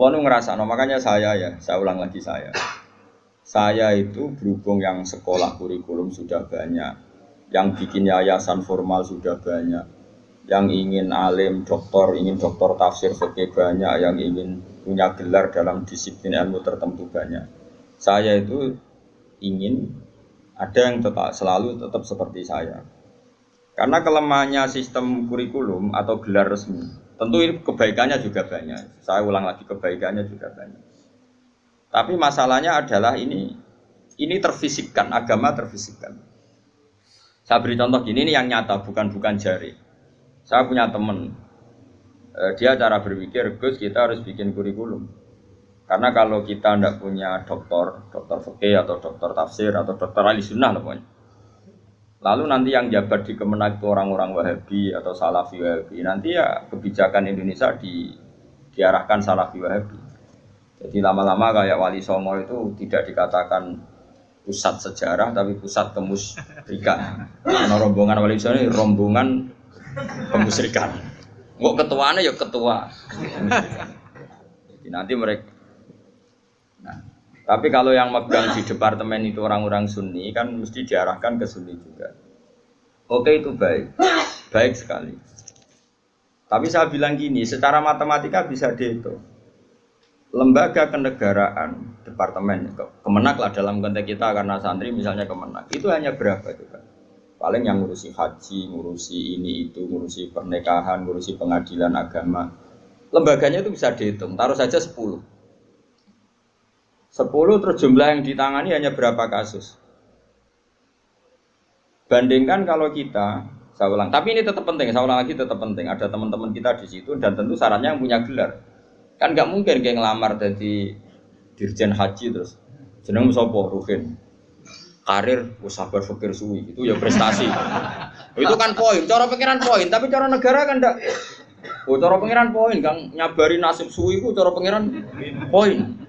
Kalau ngerasa, no, makanya saya ya, saya ulang lagi saya. Saya itu berhubung yang sekolah kurikulum sudah banyak, yang bikin yayasan formal sudah banyak, yang ingin alim, doktor, ingin doktor tafsir fikih banyak, yang ingin punya gelar dalam disiplin ilmu tertentu banyak. Saya itu ingin ada yang tetap selalu tetap seperti saya. Karena kelemahannya sistem kurikulum atau gelar resmi, tentu ini kebaikannya juga banyak. Saya ulang lagi kebaikannya juga banyak. Tapi masalahnya adalah ini ini terfisikkan, agama terfisikkan. Saya beri contoh gini, ini yang nyata, bukan bukan jari. Saya punya teman, eh, dia cara berpikir, Gus kita harus bikin kurikulum. Karena kalau kita tidak punya dokter, dokter fikih atau dokter tafsir atau dokter ahli sunnah pokoknya. Lalu nanti yang jabat di Kemenak itu orang-orang Wahabi atau Salafi Wahabi. Nanti ya kebijakan Indonesia di, diarahkan Salafi Wahabi. Jadi lama-lama kayak Wali Songo itu tidak dikatakan pusat sejarah tapi pusat kemusrikan. Karena rombongan Wali Songo ini rombongan kemusrikan. Kok ketuanya ya ketua. Jadi nanti mereka tapi kalau yang megang di departemen itu orang-orang Sunni kan mesti diarahkan ke Sunni juga. Oke itu baik, baik sekali. Tapi saya bilang gini, secara matematika bisa dihitung. Lembaga kenegaraan, departemen, kemenak lah dalam konteks kita karena santri misalnya kemenak, itu hanya berapa itu kan? Paling yang ngurusi haji, ngurusi ini itu, ngurusi pernikahan, ngurusi pengadilan agama. Lembaganya itu bisa dihitung, taruh saja 10 10 terus jumlah yang ditangani hanya berapa kasus. Bandingkan kalau kita, saya ulang, tapi ini tetap penting, saya ulang lagi tetap penting. Ada teman-teman kita di situ dan tentu sarannya yang punya gelar. Kan nggak mungkin kayak ngelamar jadi dirjen haji terus. Jeneng sopo Ruhin karir sabar fikir suwi. Itu ya prestasi. Itu kan poin cara pengiran poin. Tapi cara negara kan enggak oh cara pengiran poin kang. Nyabari nasib suwi itu cara pengiran poin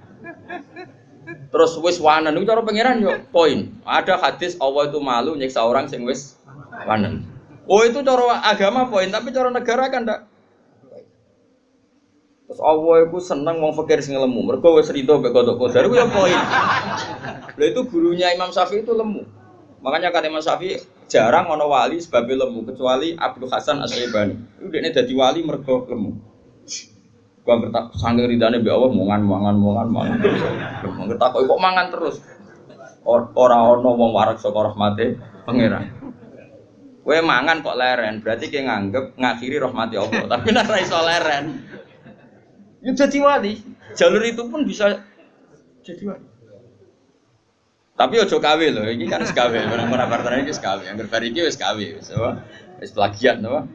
Terus wis wanen itu cara pangeran yo poin. Ada hadis Allah itu malu nyiksa orang sing wis wanen. Oh itu cara agama poin, tapi cara negara kan ndak. Terus Allah itu seneng mau fakir sing lemu. Mergo wis rido mek kodok kodar itu ya poin. Lah itu gurunya Imam Syafi'i itu lemu. Makanya kata Imam Syafi'i jarang ono wali sebab lemu kecuali Abdul Hasan Asy-Syaibani. Itu dia jadi wali mergo lemu. Gua ngertak sanggeng ridane mbek Allah mangan mangan mangan mangan. Ngertak kok mangan terus. Ora ono wong warak saka rahmate pangeran. Kowe mangan kok leren, berarti kayak nganggep ngakhiri rahmati Allah. Tapi nek ora iso leren. Ya jadi wali. Jalur itu pun bisa jadi wali. Tapi ojo kawe loh, ini kan sekawe, orang-orang partner ini sekawe, yang berfari ini wis kawe, wis plagiat, no?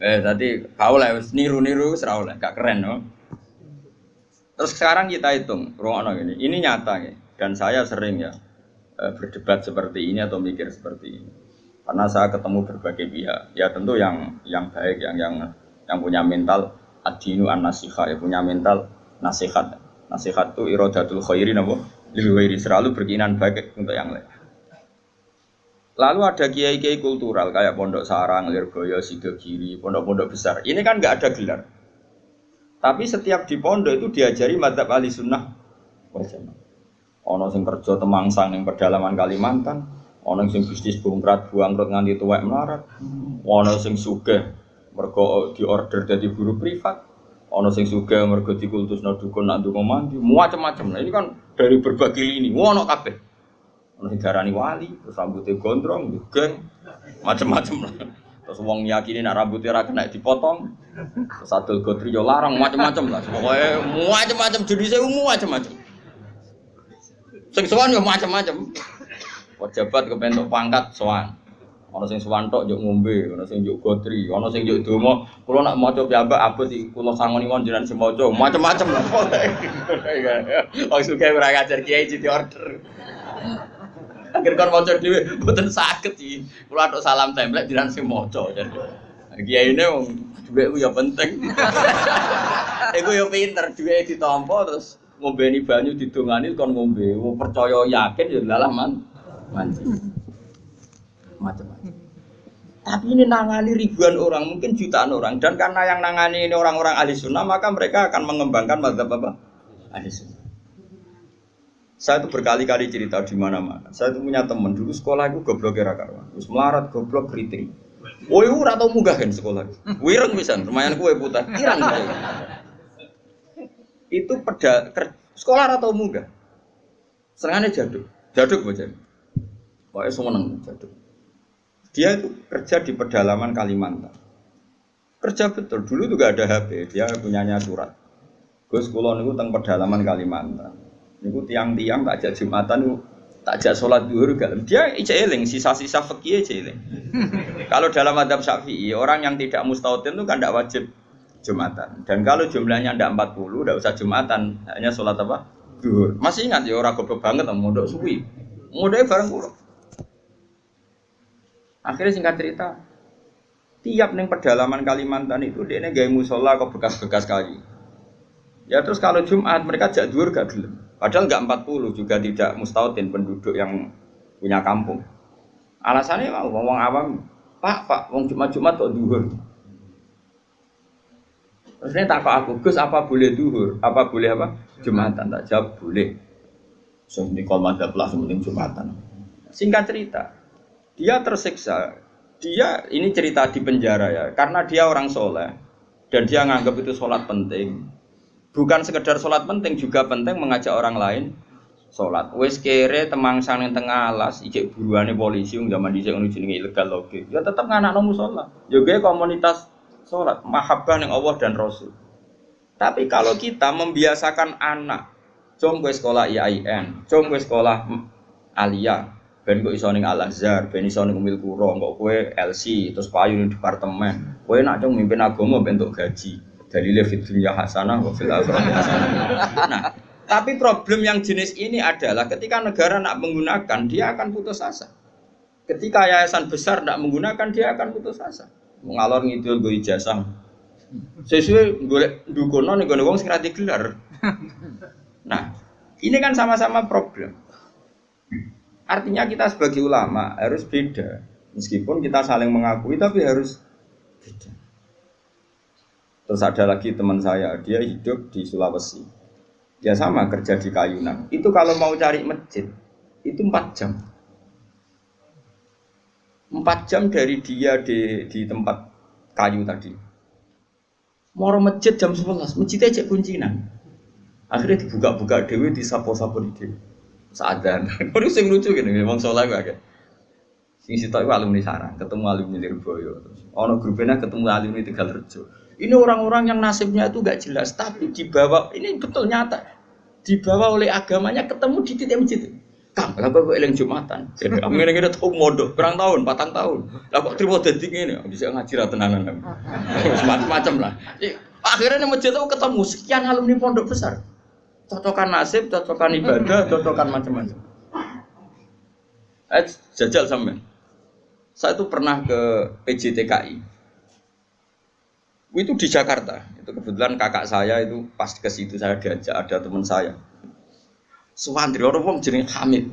Eh tadi kau lah niru-niru serau lah, gak keren no. Terus sekarang kita hitung, ruang ini, ini nyata ya. Dan saya sering ya eh, berdebat seperti ini atau mikir seperti ini. Karena saya ketemu berbagai pihak, ya tentu yang yang baik, yang yang yang punya mental adinu an nasihat, ya punya mental nasihat. Nasihat itu irodatul khairi nabo, lebih selalu berkeinginan baik untuk yang lain. Lalu ada kiai-kiai kultural kayak Pondok Sarang, Lirboyo, Sidogiri, pondok-pondok besar. Ini kan nggak ada gelar. Tapi setiap di pondok itu diajari madzhab ahli sunnah berjamaah. Ono sing kerja temangsang yang pedalaman Kalimantan, ono sing bisnis bungkrat buangkrut nganti tuwek melarat, ono sing sugih mergo di order dari buruh privat, ono sing sugih mergo dikultus dukun nak ndonga mandi, macam-macam. Nah ini kan dari berbagai lini, ono kabeh. Ono darani wali, terus rambutnya gondrong, geng, macam-macam lah. Terus wong yakini nak rambutnya ra kena dipotong. Terus adol gotri yo larang macam-macam lah. Pokoknya macam-macam jenisnya umum macam-macam. Sing sowan yo macam-macam. Pejabat kepentok pangkat sowan. Ono sing sowan tok njuk ngombe, ono sing njuk gotri, ono sing njuk donga. Kula nak maca piyambak abot iki kula sangoni mon jenengan sing maca, macam-macam lah. Wong suka ora ngajar kiai jadi order. Akhir kon maca dhewe mboten saged iki. Kula atuk salam template jiran sing maca. Kiai ini wong dhuwit ku ya penting. Iku ya pinter dhuwit ditampa terus ngombeni banyu didongani kon ngombe. Wong percaya yakin ya lalah man. Manci. Macam-macam. Tapi ini nangani ribuan orang, mungkin jutaan orang. Dan karena yang nangani ini orang-orang ahli sunnah, maka mereka akan mengembangkan madzhab apa? Ahli sunnah. Saya itu berkali-kali cerita di mana-mana. Saya itu punya teman dulu sekolah itu goblok kira karuan. Terus melarat goblok keriting. Woi, ora tau munggah kan sekolah. Wireng bisa, lumayan kue putih. Irang. Itu peda sekolah atau munggah. Serangannya jaduk. Jaduk bocah. Pokoknya semua neng jaduk. Dia itu kerja di pedalaman Kalimantan. Kerja betul. Dulu juga ada HP. Dia punyanya surat. Gus Kulon itu tentang pedalaman Kalimantan. Niku tiang-tiang tak ajak Jumatan tak ajak sholat duhur gak. Dia eling sisa-sisa fikih eling. kalau dalam adab Syafi'i orang yang tidak mustautin itu kan tidak wajib Jumatan. Dan kalau jumlahnya tidak 40 tidak usah Jumatan, hanya sholat apa? Duhur. Masih ingat ya orang goblok banget mau mondok suwi. Mondoknya bareng pulau. Akhirnya singkat cerita, tiap neng pedalaman Kalimantan itu dia gaya musola kok bekas-bekas kali. Ya terus kalau Jumat mereka jak duhur gak gelem. Padahal nggak 40 juga tidak mustautin penduduk yang punya kampung. Alasannya mau ngomong awam, Pak, Pak, wong Jumat-Jumat kok duhur. Terus ini tak aku, Gus apa boleh duhur? Apa boleh apa? Jumatan, tak jawab boleh. So, ini kalau ada kelas penting Jumatan. Singkat cerita, dia tersiksa. Dia ini cerita di penjara ya, karena dia orang soleh dan dia nganggap itu sholat penting bukan sekedar sholat penting juga penting mengajak orang lain sholat. Wes kere temang yang tengah alas ijek buruannya polisi yang zaman dijek ngono jenenge ilegal loge. Ya tetap nganak nomu sholat. Juga komunitas sholat mahabbah yang Allah dan Rasul. Tapi kalau kita membiasakan anak com gue sekolah IAIN com gue sekolah Alia ben kok iso ning Al Azhar ben iso ning Umil Kuro kok kowe LC terus payu ning departemen. Kowe nak cung mimpin agama bentuk gaji dalilnya fit dunia hasanah wa fil hasanah. Nah, tapi problem yang jenis ini adalah ketika negara nak menggunakan dia akan putus asa. Ketika yayasan besar tidak menggunakan dia akan putus asa. Mengalor ngidul gue ijazah. Sesuai gue dukono nih gue wong sing gelar. Nah, ini kan sama-sama problem. Artinya kita sebagai ulama harus beda. Meskipun kita saling mengakui tapi harus beda. Terus ada lagi teman saya, dia hidup di Sulawesi. Dia sama kerja di Kayunan. Itu kalau mau cari masjid, itu empat jam. Empat jam dari dia di, di tempat kayu tadi. Mau masjid jam 11, masjidnya cek kuncinan. Akhirnya dibuka-buka dewi, disapo-sapo di dewi. Sadar. Ini sing lucu gini, memang soalnya gue kayak. Sing sitok alumni sarang, ketemu alumni Lirboyo. Ono grupnya ketemu alumni Tegal Rejo. Ini orang-orang yang nasibnya itu gak jelas, tapi dibawa ini betul nyata, dibawa oleh agamanya ketemu di titik masjid. Kang, kenapa kok eling jumatan? Jadi kamu ini kita tahu modo, berang tahun, patang tahun. Lah kok terima jadi ini, bisa ngaji lah tenanan. Macam-macam lah. Akhirnya masjid itu ketemu sekian alumni pondok besar. Cocokan nasib, cocokan ibadah, cocokan macam-macam. Eh, jajal sampai. Saya itu pernah ke PJTKI, itu di Jakarta. Itu kebetulan kakak saya itu pas ke situ saya diajak ada teman saya. Suwandri orang wong jeneng Hamid.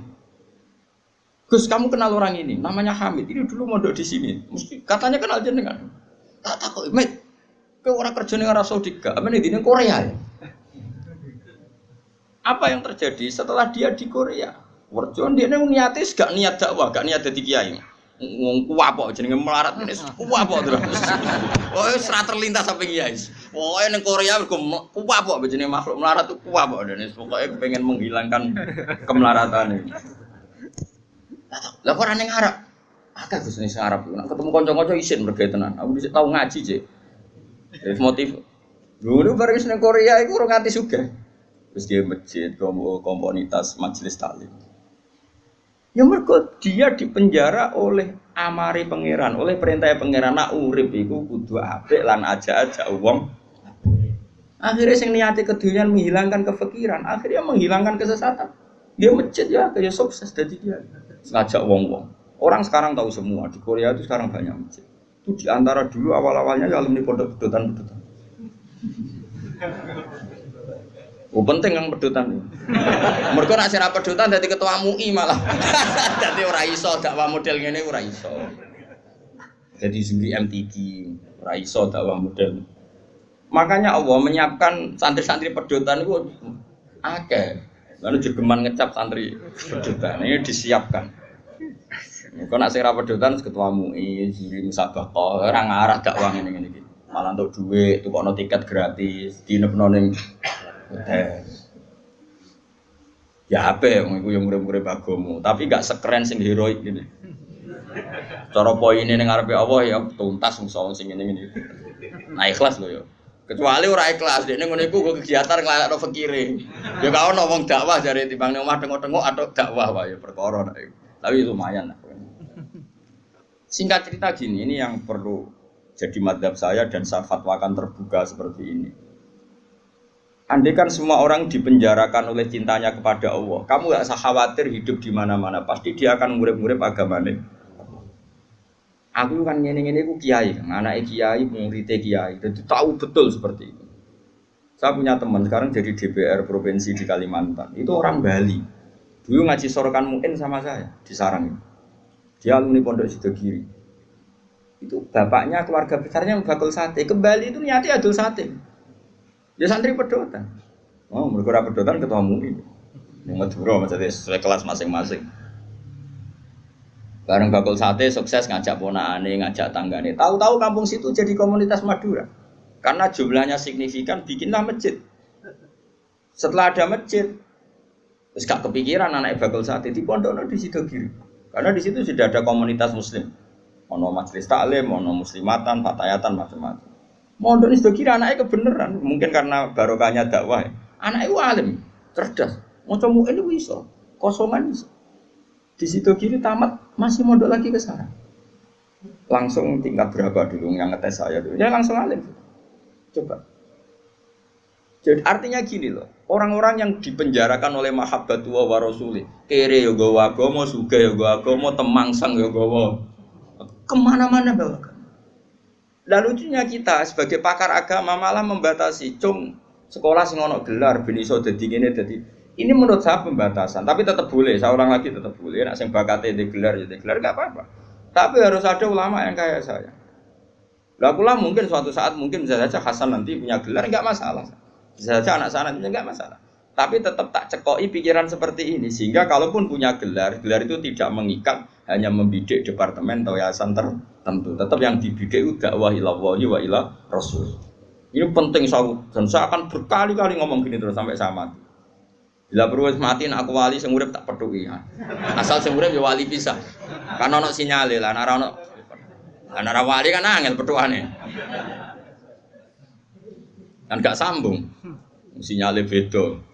Gus, kamu kenal orang ini? Namanya Hamid. Ini dulu mondok di sini. Mesti katanya kenal jenengan. Tak tak kok, Mit. Ke orang kerja ning Arab Saudi? Apa ini Korea ya? Apa yang terjadi setelah dia di Korea? Warjon dia niatis gak niat dakwah, gak niat jadi kiai ngomong kuwapok jenenge melarat ini kuwapok terus. Oh, serat terlintas sampai guys. Oh, yang Korea mergo kuwapok jenenge makhluk melarat tuh kuwapok dan pokoknya pengen menghilangkan kemelaratan ini. Lah kok ora ning Arab? Akeh Gus ning Arab. Nek ketemu kanca-kanca isin tenan. Aku bisa tahu ngaji, Cek. Jadi motif. Dulu bareng ning Korea iku ora nganti sugih. Terus dia masjid, komunitas majelis taklim. Ya mergo dia dipenjara oleh amari pangeran, oleh perintah pangeran nak urip iku kudu apik lan aja-aja wong. Akhirnya sing niati kedunyaan menghilangkan kefikiran, akhirnya menghilangkan kesesatan. Dia masjid ya, kayak sukses jadi dia. Ngajak wong-wong. Orang sekarang tahu semua di Korea itu sekarang banyak masjid. Itu di antara dulu awal-awalnya ya alumni pondok pedotan-pedotan. Oh penting yang pedutan. Mereka nak sira pedutan jadi ketua MUI malah. jadi ora iso dakwah model ngene ora iso. jadi juri MTQ, Raiso dakwah model. Makanya Allah menyiapkan santri-santri pedotan itu akeh. Lalu jegeman ngecap santri pedotan ini disiapkan. Kau nak serap pedotan ketua MUI, juri musabaqah, orang arah dakwah ini ini. Malah untuk duit, tuh kok tiket gratis, di nepnoning hotel. Ya apa ya, yang murid-murid bagomu, tapi gak sekeren sing heroik gini. Cara poin ini ngarepe Allah ya tuntas musuh sing ini ini. Nah ikhlas loh ya. Kecuali ora ikhlas, dia ngono iku kegiatan ngelakno fakire. Ya kau ngomong dakwah dari timbang ning omah tengok-tengok atau dakwah wae perkara Tapi lumayan lah. Singkat cerita gini, ini yang perlu jadi madhab saya dan saya fatwakan terbuka seperti ini. Andai kan semua orang dipenjarakan oleh cintanya kepada Allah, kamu gak usah khawatir hidup di mana-mana, pasti dia akan murid-murid agamanya. Aku kan ngene-ngene aku kiai, anak kiai, muridnya kiai, jadi tahu betul seperti itu. Saya punya teman sekarang jadi DPR provinsi di Kalimantan, itu orang Bali. Dulu ngaji sorokan mungkin sama saya di sarang. Dia alumni Pondok Sidogiri. Itu bapaknya keluarga besarnya bakul sate. Ke Bali itu niatnya adul sate. Ya santri pedotan. Oh, mereka pedotan ketua MUI. Yang Madura maksudnya sesuai kelas masing-masing. Bareng bakul sate sukses ngajak ponakane, ngajak tanggane. Tahu-tahu kampung situ jadi komunitas Madura. Karena jumlahnya signifikan bikinlah masjid. Setelah ada masjid, terus gak kepikiran anak bakul sate di pondok di situ kiri. Karena di situ sudah ada komunitas muslim. Ono majelis taklim, ono muslimatan, fatayatan, macam-macam. Mondok ini kira anaknya kebenaran, mungkin karena barokahnya dakwah. Anaknya itu alim, cerdas. Mau ini bisa, kosongan bisa. Di situ kiri tamat masih mondok lagi ke sana. Langsung tingkat berapa dulu yang ngetes saya dulu? Ya langsung alim. Coba. Jadi artinya gini loh, orang-orang yang dipenjarakan oleh mahabbatullah wa rasuli, kere gawa agama, suga gawa agama, temangsang gawa. Ke mana-mana bawa dan lucunya kita sebagai pakar agama malah membatasi, cung sekolah sing ono gelar ben iso dadi ngene dadi ini menurut saya pembatasan, tapi tetap boleh. Saya ulang lagi tetap boleh. Nak sing bakate di gelar jadi gelar gak apa-apa. Tapi harus ada ulama yang kayak saya. Lah pula mungkin suatu saat mungkin bisa saja Hasan nanti punya gelar nggak masalah. Bisa saja anak sana punya nggak masalah. Tapi tetap tak cekoi pikiran seperti ini sehingga kalaupun punya gelar, gelar itu tidak mengikat hanya membidik departemen atau yayasan tertentu. Tetap yang dibidik itu dakwah ilallah wa ila rasul. Ini penting saya dan saya akan berkali-kali ngomong gini terus sampai saya. Bila perlu mati aku wali sing tak peduli ya. Asal sing ya wali bisa. Karena ono sinyal lah nek ono ana wali kan angel petuane. Kan gak sambung. Sinyalnya beda.